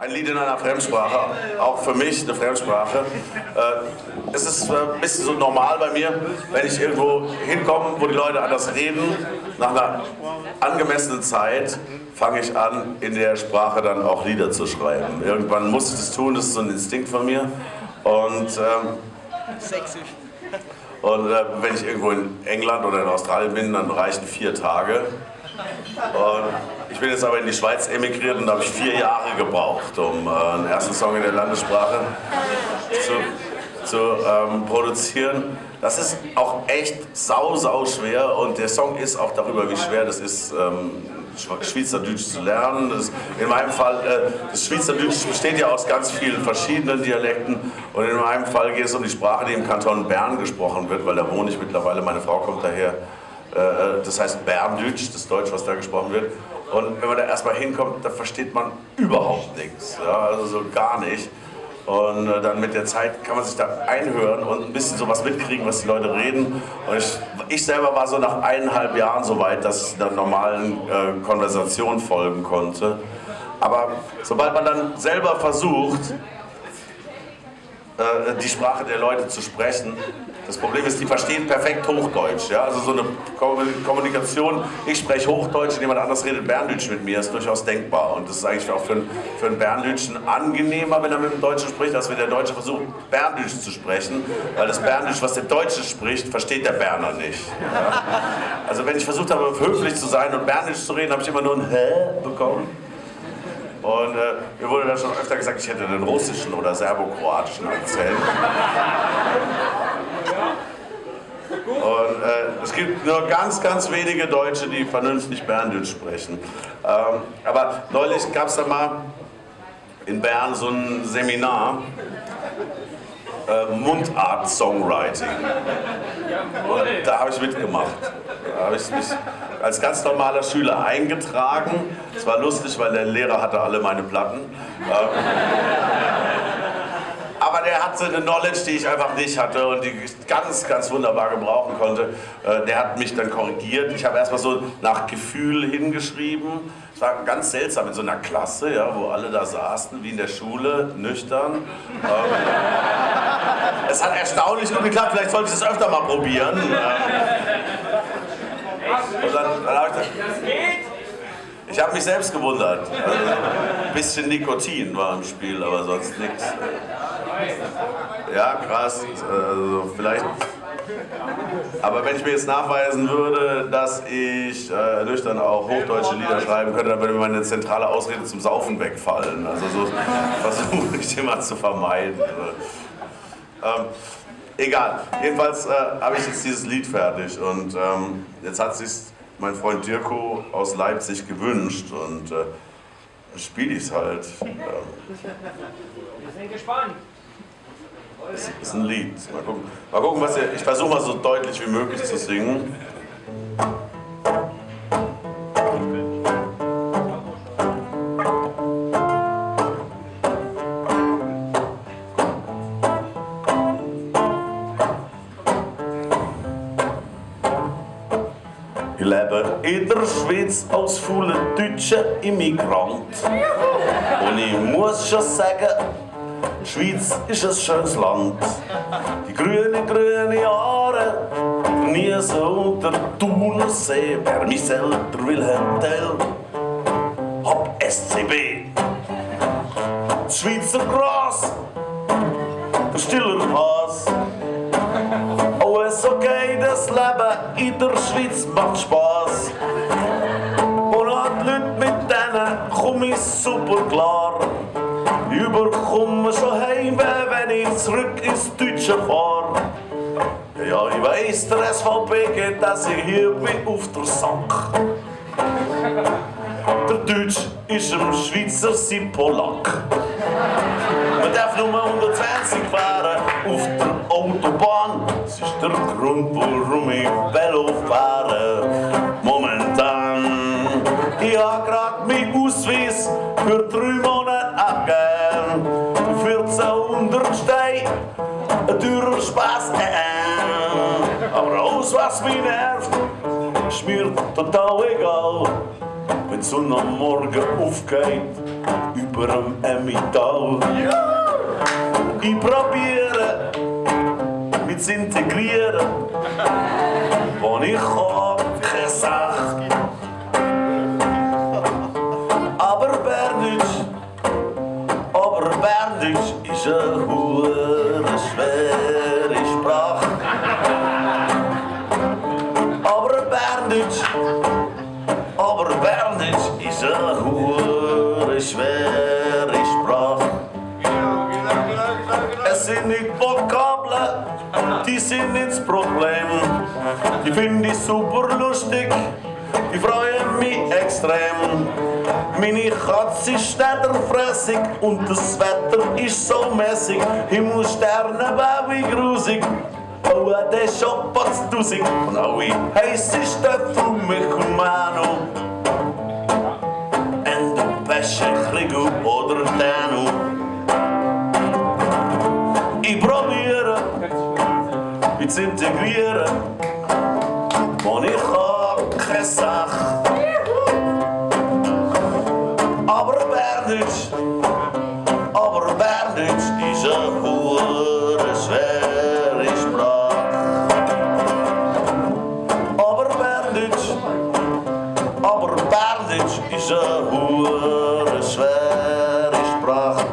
Ein Lied in einer Fremdsprache, auch für mich eine Fremdsprache. Äh, es ist äh, ein bisschen so normal bei mir, wenn ich irgendwo hinkomme, wo die Leute anders reden, nach einer angemessenen Zeit fange ich an, in der Sprache dann auch Lieder zu schreiben. Irgendwann muss ich das tun, das ist so ein Instinkt von mir. Und, ähm, und äh, wenn ich irgendwo in England oder in Australien bin, dann reichen vier Tage. Und ich bin jetzt aber in die Schweiz emigriert und da habe ich vier Jahre gebraucht, um äh, einen ersten Song in der Landessprache zu, zu ähm, produzieren. Das ist auch echt sau, sau schwer und der Song ist auch darüber, wie schwer das ist, ähm, Schweizerdeutsch zu lernen. Das, in meinem Fall, äh, das Schweizerdeutsch besteht ja aus ganz vielen verschiedenen Dialekten und in meinem Fall geht es um die Sprache, die im Kanton Bern gesprochen wird, weil da wohne ich mittlerweile, meine Frau kommt daher. Äh, das heißt Berndeutsch, das Deutsch, was da gesprochen wird. Und wenn man da erstmal hinkommt, da versteht man überhaupt nichts, ja, also so gar nicht. Und äh, dann mit der Zeit kann man sich da einhören und ein bisschen sowas mitkriegen, was die Leute reden. Und ich, ich selber war so nach eineinhalb Jahren so weit, dass ich einer normalen äh, Konversation folgen konnte. Aber sobald man dann selber versucht, äh, die Sprache der Leute zu sprechen. Das Problem ist, die verstehen perfekt Hochdeutsch. Ja? Also so eine Kommunikation, ich spreche Hochdeutsch und jemand anderes redet Berndeutsch mit mir, ist durchaus denkbar. Und das ist eigentlich auch für einen, für einen Berndeutschen angenehmer, wenn er mit dem Deutschen spricht, als wenn der Deutsche versucht, Berndeutsch zu sprechen. Weil das Berndeutsch, was der Deutsche spricht, versteht der Berner nicht. Ja? Also wenn ich versucht habe, höflich zu sein und Berndeutsch zu reden, habe ich immer nur ein Hä bekommen. Und äh, mir wurde dann schon öfter gesagt, ich hätte einen russischen oder serbokroatischen Akzent. Und äh, es gibt nur ganz, ganz wenige Deutsche, die vernünftig Berndeutsch sprechen. Ähm, aber neulich gab es da mal in Bern so ein Seminar, äh, Mundart-Songwriting. Und da habe ich mitgemacht. Da habe ich mich als ganz normaler Schüler eingetragen. Es war lustig, weil der Lehrer hatte alle meine Platten. Ähm, aber der hatte eine Knowledge, die ich einfach nicht hatte und die ich ganz, ganz wunderbar gebrauchen konnte. Äh, der hat mich dann korrigiert. Ich habe erstmal so nach Gefühl hingeschrieben. Es war ganz seltsam in so einer Klasse, ja, wo alle da saßen, wie in der Schule, nüchtern. Ähm, es hat erstaunlich gut geklappt, vielleicht sollte ich das öfter mal probieren. Und dann, dann habe ich das geht! Ich habe mich selbst gewundert. Also, ein bisschen Nikotin war im Spiel, aber sonst nichts. Ja, krass. Also vielleicht. Aber wenn ich mir jetzt nachweisen würde, dass ich äh, nüchtern auch hochdeutsche Lieder schreiben könnte, dann würde mir meine zentrale Ausrede zum Saufen wegfallen. Also so versuche ich immer zu vermeiden. Ähm, egal. Jedenfalls äh, habe ich jetzt dieses Lied fertig und ähm, jetzt hat sich mein Freund Dirko aus Leipzig gewünscht und äh, spiele ich es halt. Ähm, Wir sind gespannt. Es ist ein Lied. Mal gucken, mal gucken was ihr, ich versuche mal so deutlich wie möglich zu singen. Ich lebe in der Schweiz als fauler deutscher Immigrant. Und ich muss schon sagen, Schweiz ist ein schönes Land. Die grünen, grünen nie so unter Thunersee. Wer mich selber Wilhelm Tell, hab SCB. Das Schweizer Gras, der stiller Has. Alles okay, das Leben in der Schweiz macht Spaß. Und an die Leute mit denen komm ich super klar. Überkomme schon Heimweh, wenn ich zurück ins Deutsche fahr. Ja, ich weiss, der SVP geht, dass ich hier bin auf der Sack. Der Deutsch ist im Schweizer sein Polack. Man darf nur 120 fahren auf der Autobahn. Das ist der Grund, warum ich Velo fahre. Momentan. Ich hab grad meinen Ausweis für drei Monate ein teurer Spaß. Äh. Aber alles, was mich nervt, ist mir total egal. Wenn Sonne am Morgen aufgeht über dem Emmental. Ich probiere mich zu integrieren, wo ich kann, keine Sache. Aber Berndeutsch, aber Berndeutsch ist eine hure Die finde ich super lustig, die freuen mich extrem. Meine Katze ist städterfressig und das Wetter ist so mäßig. Himmelsterne, Baby, grusig. Oh, der Shop hat's tausend. Und alle heisse Stöpfel, mich und Manu. En de Pesche, Grigo oder Danu. Ich probiere mich zu und ich habe keine Sache. Aber Berndeutsch, aber Berndeutsch ist eine hure schwere Sprache. Aber Berndeutsch, aber Berndeutsch ist eine hure schwere Sprache.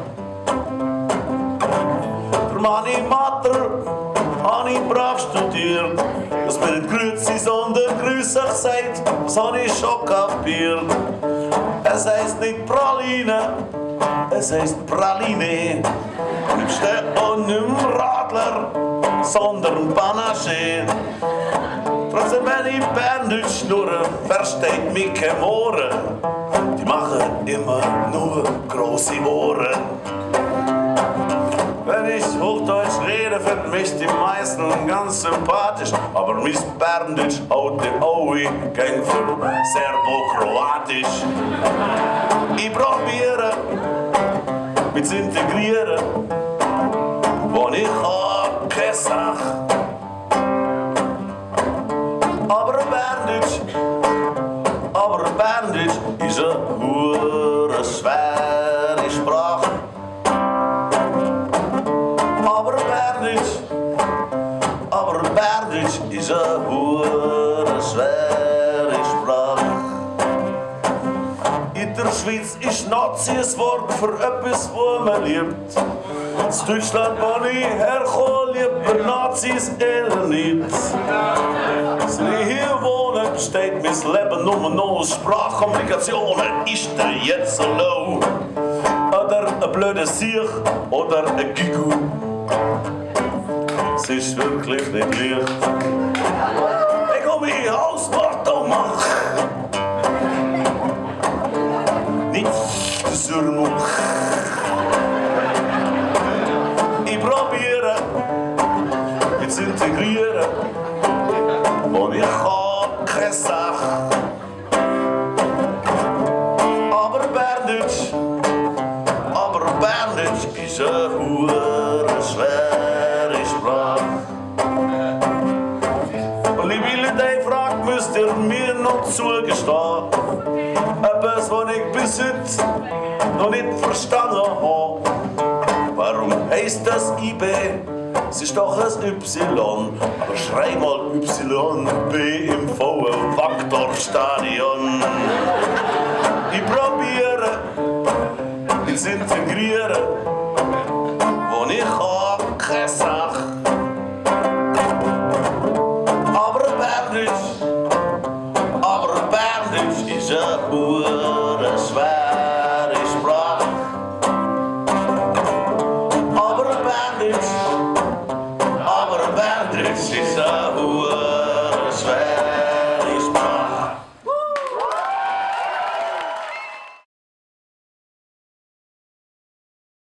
Der Mani Mater habe ich brav studiert. Dass mir nicht Grüezi, sondern Grüß euch sagt, das habe ich schon kapiert. Es heisst nicht Praline, es heisst Praline. Ich stehe auch nicht mehr Radler, sondern Panache. Trotzdem, wenn ich Berndeutsch schnurre, versteht mich kein Ohren. Die machen immer nur große Ohren. Wenn ich Hochdeutsch rede, finden mich die meisten ganz sympathisch. Aber mein Berndeutsch haut den Aui gegen für Serbo-Kroatisch. Ich probiere, mich zu integrieren, wo ich habe keine Sache. Aber Berndeutsch, aber Berndeutsch ist eine hure schwere Nazi Wort für etwas, wo man liebt. In Deutschland, wo ich herkomme, lieber Nazis eher nicht. Seit ich hier wohne, besteht mein Leben nur noch aus Sprachkommunikationen. Ist der jetzt low? Oder ein blöder Sieg oder ein Gigu. Es ist wirklich nicht leicht. Ich komme hier aus Bartomach. Nicht Zurmuch. Ich probiere, mich zu integrieren. Und ich habe keine Sache. Aber Berndeutsch, aber Berndeutsch ist eine hure schwere Sprache. Und liebe Leute, die Frage müsst ihr mir noch zugestehen. Etwas, was ich bis heute noch nicht verstanden habe. Warum heißt das IB? Es ist doch ein Y. Aber schrei mal Y, B im vollen Faktorstadion. Ich probiere, zu integrieren,